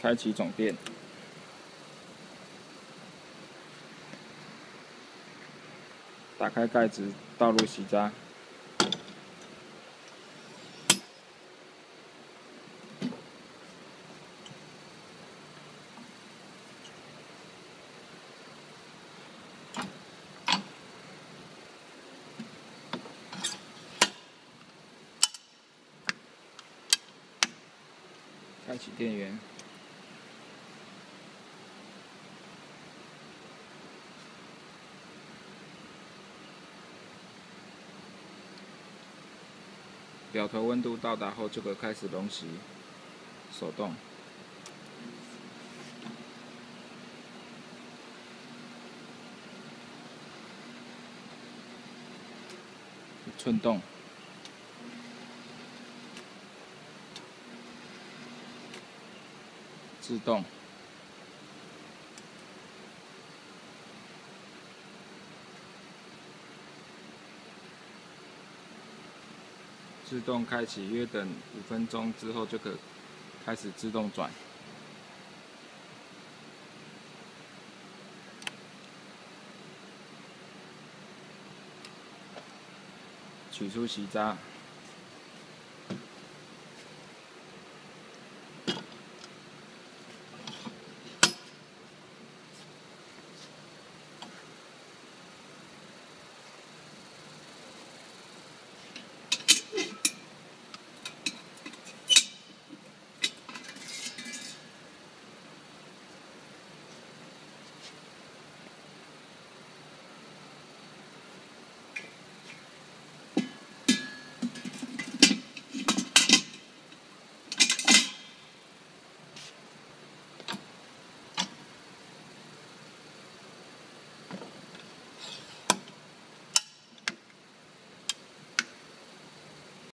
开启总电，打开盖子，倒入洗渣。开启电源，表头温度到达后就可开始溶洗，手动，寸动。自动，自动开启，约等五分钟之后就可开始自动转。取出洗渣。